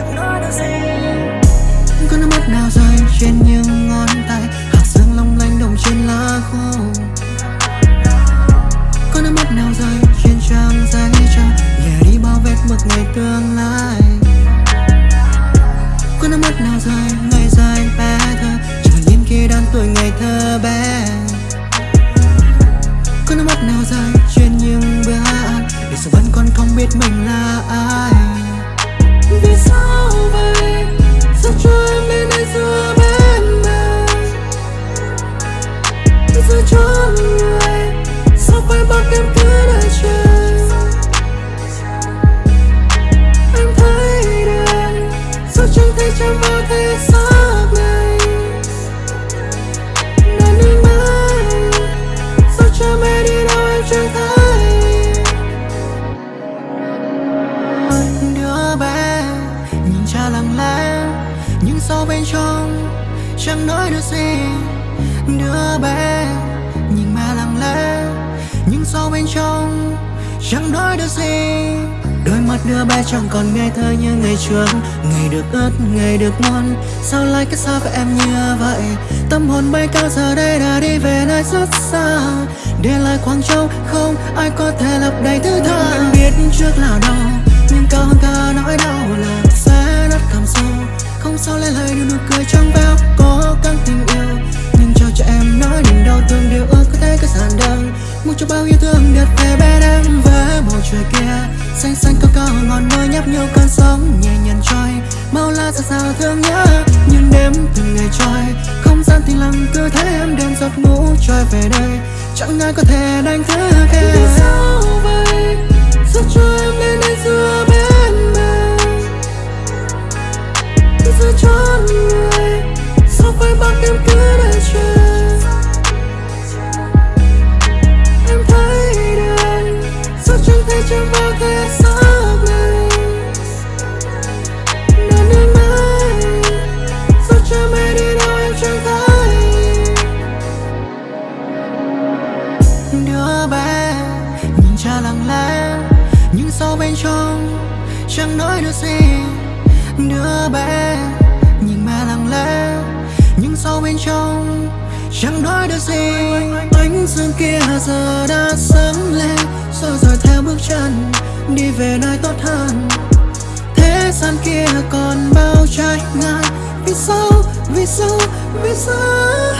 chẳng nói được gì có nước mắt nào rơi trên những ngón tay. Hạt sương long lanh đồng trên lá khô. Có nước mắt nào rơi trên trang giấy trang nhẹ đi bao vết mực ngày tương lai. Có nước mắt nào rơi ngày dài bé thơ. Trở nhìn khi đang tuổi ngày thơ bé. Có nước mắt nào rơi trên những bữa ăn. Để dù vẫn còn không biết mình là ai. Vì sao vậy Sao cho em đến đây giữa bên mình Giữa chốn người Sao phải bắt em cứ đợi chờ Em thấy đêm Sao chẳng thể chạm vào thế trong Chẳng nói được gì. Đứa bé Nhìn mẹ lặng lẽ. Nhưng sâu bên trong Chẳng nói được gì. Đôi mắt đứa bé chẳng còn ngây thơ như ngày trước. Ngày được ướt, ngày được ngon. Sao lại cách xa với em như vậy? Tâm hồn bay cao giờ đây đã đi về nơi rất xa. Để lại khoảng trống không ai có thể lấp đầy thứ tha Em biết trước là đau. Nhưng cao hơn cả nỗi đau là Mua Muốn cho bao yêu thương đẹp về bên em với bầu trời kia. Xanh xanh cao cao ngọn núi nhấp nhô cơn sóng nhẹ nhàng trôi. Mau la xa sao thương nhớ Nhưng đêm từng ngày trôi. Không gian thì lặng cứ thấy em đêm giọt ngủ trôi về đây Chẳng ai có thể đánh thức em. Vì sao vậy Đứa bé. Nhìn cha lặng lẽ Nhưng sâu bên trong Chẳng nói được gì. Đứa bé Nhìn mẹ lặng lẽ Nhưng sâu bên trong Chẳng nói được gì. Ánh dương kia giờ đã sáng lên Rồi rồi theo bước chân Đi về nơi tốt hơn. Thế gian kia còn bao trái ngang Vì sao, vì sao, vì sao?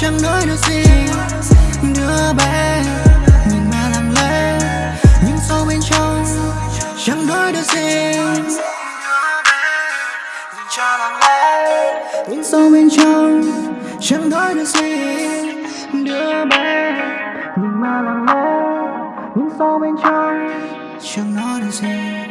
Chẳng nói được gì. Đứa bé Nhìn mà lặng lẽ Nhưng sâu bên trong Chẳng nói được gì. Bé lặng lẽ Nhưng sâu bên trong Chẳng nói được gì. Đứa bé Nhìn mà lặng lẽ Nhưng sâu bên trong Chẳng nói được gì.